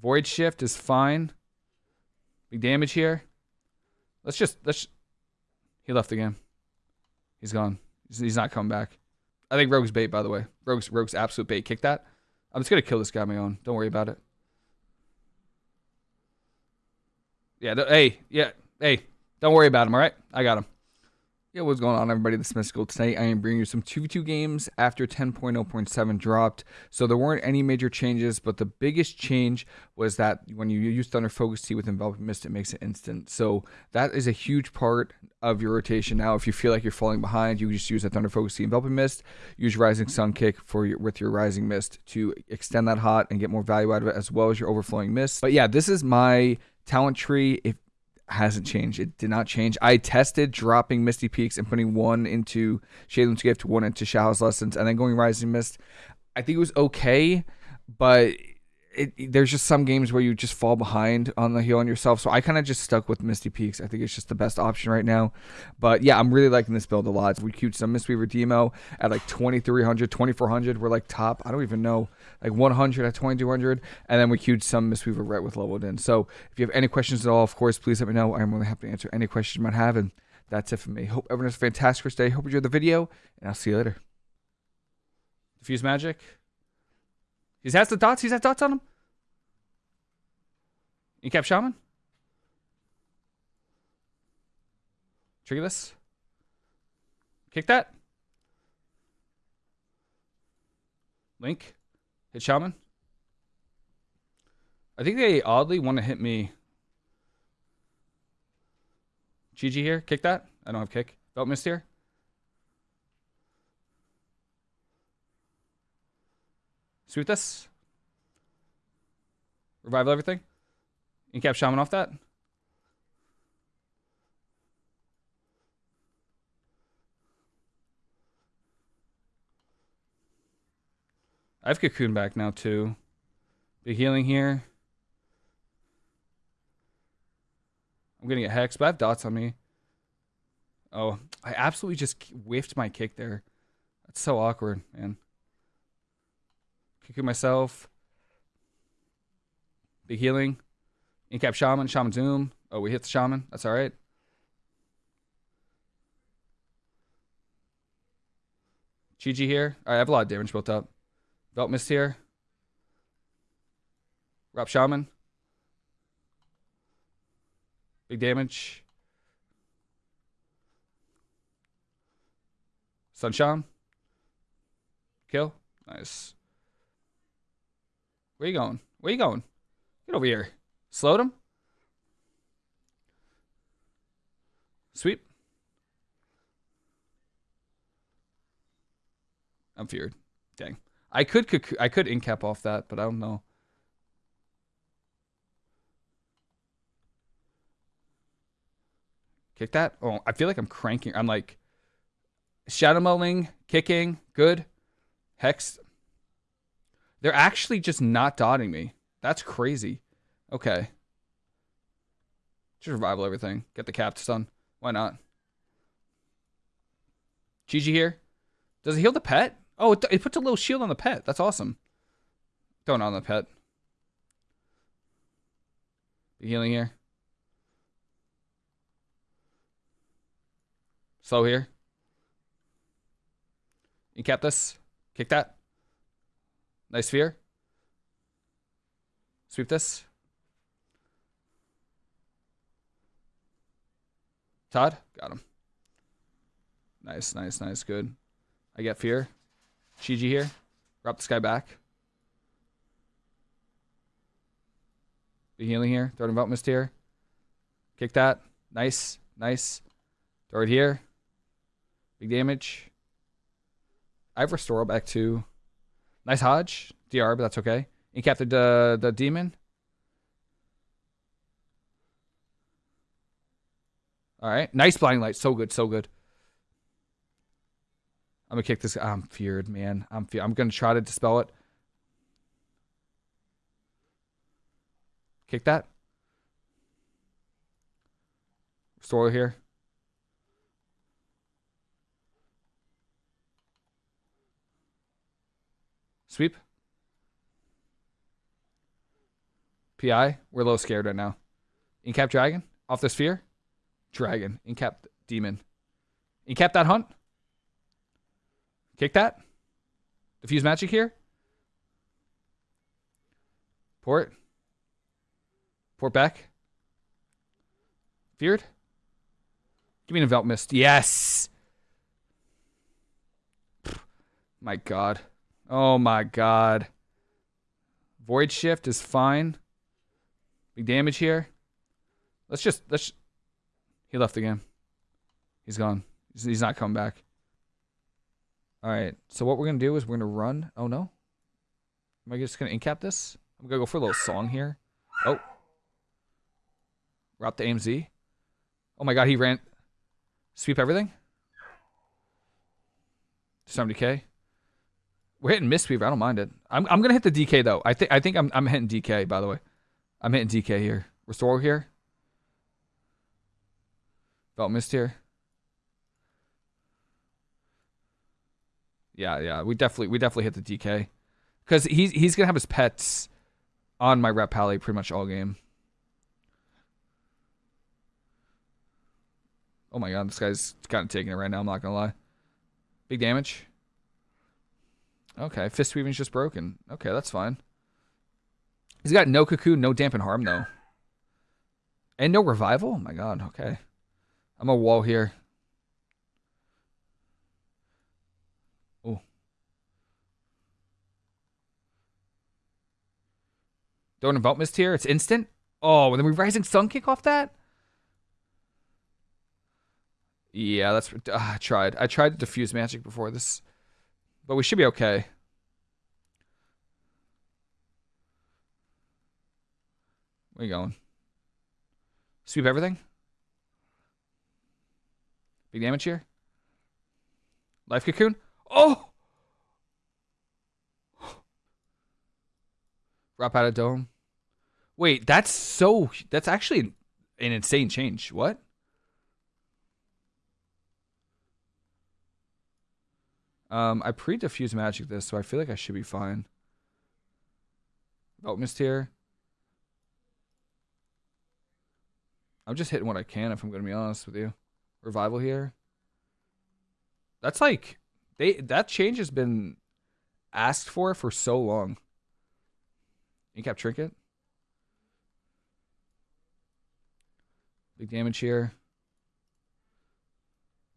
Void shift is fine. Big damage here. Let's just let's. He left the game. He's gone. He's, not coming back. I think Rogue's bait, by the way. Rogue's Rogue's absolute bait. Kick that. I'm just gonna kill this guy on my own. Don't worry about it. Yeah. Hey. Yeah. Hey. Don't worry about him. All right. I got him. Yeah, what's going on, everybody? This is Mystical. Tonight, I am bringing you some 2v2 games after 10.0.7 dropped. So there weren't any major changes, but the biggest change was that when you use Thunder Focus Tea with Enveloping Mist, it makes it instant. So that is a huge part of your rotation. Now, if you feel like you're falling behind, you just use a Thunder Focus Tea Enveloping Mist. Use Rising Sun Kick for your, with your Rising Mist to extend that hot and get more value out of it, as well as your Overflowing Mist. But yeah, this is my talent tree. If hasn't changed. It did not change. I tested dropping Misty Peaks and putting one into Sheilun's Gift, one into Shaohao's Lessons, and then going Rising Mist. I think it was okay, but it, there's just some games where you just fall behind on the heal on yourself. So I kind of just stuck with Misty Peaks. I think it's just the best option right now. But yeah, I'm really liking this build a lot. We queued some Mistweaver demo at like 2300, 2400. We're like top, I don't even know, like 100 at 2200. And then we queued some Mistweaver right with leveled in. So if you have any questions at all, of course, please let me know. I'm really happy to answer any questions you might have. And that's it for me. Hope everyone has a fantastic day. Hope you enjoyed the video, and I'll see you later. Diffuse magic. He has the dots. He's has dots on him. Incap Shaman? Trigger this. Kick that. Link. Hit Shaman. I think they oddly want to hit me. GG here. Kick that. I don't have kick. Belt missed here. Sweep this. Revival everything. Incap Shaman off that. I have Cocoon back now too. Big healing here. I'm gonna get Hex, but I have dots on me. Oh, I absolutely just whiffed my kick there. That's so awkward, man. Kicking myself. Big healing. Incap Shaman, Shaman Zoom. Oh, we hit the Shaman. That's all right. GG here. I have a lot of damage built up. Belt Mist here. Rop Shaman. Big damage. Sunshine. Kill. Nice. Where you going? Where you going? Get over here. Slowed him. Sweep. I'm feared. Dang. I could I could incap off that, but I don't know. Kick that. Oh, I feel like I'm cranking. I'm like shadow mulling, kicking, good. Hex. They're actually just not dotting me. That's crazy. Okay. Just revival everything. Get the cap son. Why not? GG here. Does it heal the pet? Oh, it, it puts a little shield on the pet. That's awesome. Going on the pet. The healing here. Slow here. Kept this. Kick that. Nice sphere. Sweep this. Todd? Got him. Nice, nice, nice. Good. I get fear. Shiji here. Drop this guy back. The healing here. Throw him about mist here. Kick that. Nice. Nice. Throw it here. Big damage. I have restore back too. Nice Hodge. DR, but that's okay. Incap the, the, demon. All right. Nice blinding light. So good. So good. I'm gonna kick this. I'm feared, man. I'm fe I'm gonna try to dispel it. Kick that. Restore here. Sweep. PI. We're a little scared right now. Incap Dragon. Off the sphere. Dragon. Incap Demon. Incap that hunt. Kick that. Diffuse magic here. Port. Port back. Feared. Give me an Envelop Mist. Yes. My God. Oh my God. Void Shift is fine. Big damage here. Let's just let's. He left the game. He's gone. He's, not coming back. All right. So what we're gonna do is we're gonna run. Oh no. Am I just gonna incap this? I'm gonna go for a little song here. Oh. Up to AMZ. Oh my god, he ran. Sweep everything. 70k. We're hitting Mistweaver. I don't mind it. I'm I'm gonna hit the DK though. I think I think I'm I'm hitting DK by the way. I'm hitting DK here. Restore here. Felt mist here. Yeah, yeah. We definitely we definitely hit the DK. Because he's he's gonna have his pets on my ret pally pretty much all game. Oh my god, this guy's kind of taking it right now, I'm not gonna lie. Big damage. Okay, Fist Weaving's just broken. Okay, that's fine. He's got no Cocoon, no Dampen Harm, though. And no Revival? Oh my god, okay. I'm a wall here. Oh. Don't Envelop Mist here. It's instant. Oh, and then we Rising Sun kick off that? Yeah, that's... Uh, I tried. I tried to diffuse magic before this. But we should be okay. Where you going? Sweep everything? Big damage here? Life Cocoon? Oh! Drop out of dome. Wait, that's so... That's actually an insane change. What? Um, I pre-diffuse magic this, so I feel like I should be fine. Alchemist here. I'm just hitting what I can if I'm going to be honest with you. Revival here. That's like they that change has been asked for for so long. Incap trinket. Big damage here.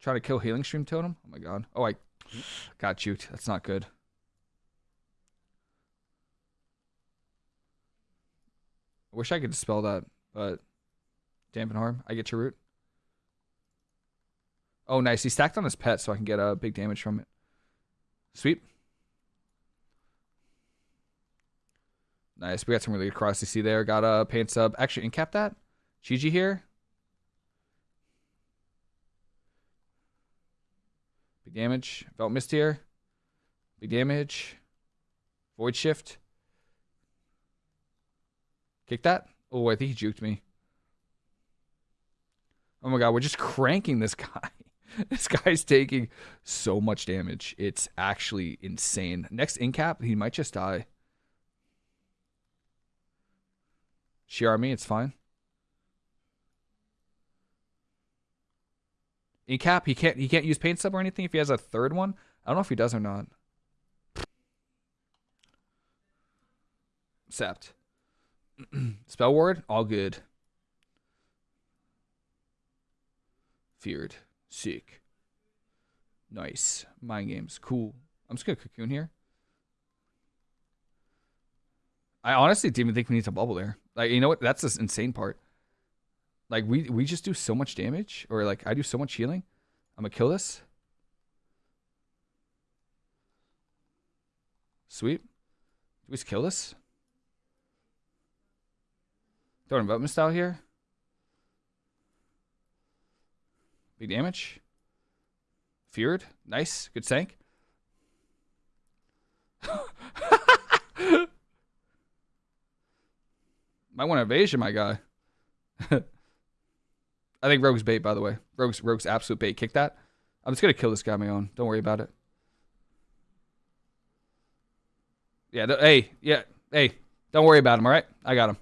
Try to kill healing stream totem. Oh my god. Oh, I got juked. That's not good. I wish I could dispel that, but dampen harm. I get your root. Oh, nice. He stacked on his pet so I can get a uh, big damage from it. Sweep. Nice. We got some really good cross You see there. Got a pain sup. Actually, incap that. Gigi here. Big damage. Felt mist here. Big damage. Void shift. Kick that. Oh, I think he juked me. Oh my god, we're just cranking this guy. this guy's taking so much damage. It's actually insane. Next incap, he might just die. Sheer me, it's fine. Incap, he can't he can't use pain sup or anything if he has a third one. I don't know if he does or not. Sept. Spell ward, all good. Feared. Sick. Nice. Mind games. Cool. I'm just gonna cocoon here. I honestly didn't even think we need to bubble there. Like, you know what? That's the insane part. Like, we we just do so much damage, or like I do so much healing. I'm gonna kill this. Sweet. Do we just kill this? Throwing Envelopment style here. Big damage. Feared. Nice. Good sank. Might want evasion, my guy. I think Rogue's bait, by the way. Rogue's Rogue's absolute bait. Kick that. I'm just gonna kill this guy on my own. Don't worry about it. Yeah. hey. Yeah. Hey. Don't worry about him. All right. I got him.